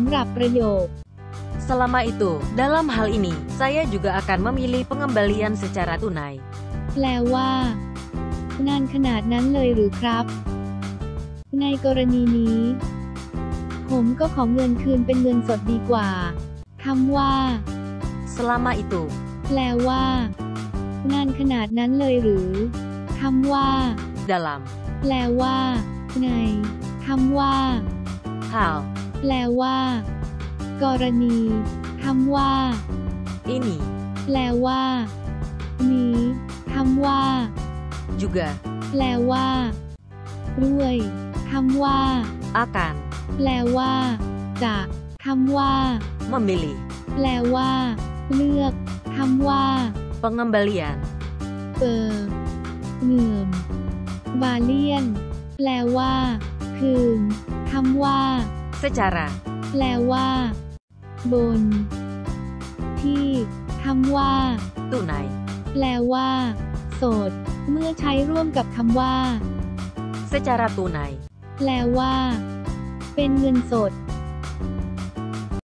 ำหรับประโยค Selama itu, dalam hal ini, saya juga akan memilih pengembalian secara tunai. แปลว่า นานขนาดนั้นเลยหรือครับ ในกรณีนี้ ผมก็ขอเงินคืนเป็นเงินสดดีกว่าคำว่า Selama itu, แปลว่า นานขนาดนั้นเลยหรือคำว่า dalam แปลว่า ในคำว่า hal แปลว่า กรณีคำว่า ini แปลว่า นี้คำว่า juga แปลว่าด้วยคำว่า akan แปลว่า จะคำว่า memilih แปลว่า เลือกคำว่า pengembalian เปอร์เงื่อมบาเลียน แปลว่า คืนคำว่า secara แปลว่า บน ที่คำว่า tunai แปลว่า โสด เมื่อใช้ร่วมกับคำว่า secara tunai แปลว่า เป็นเงินสด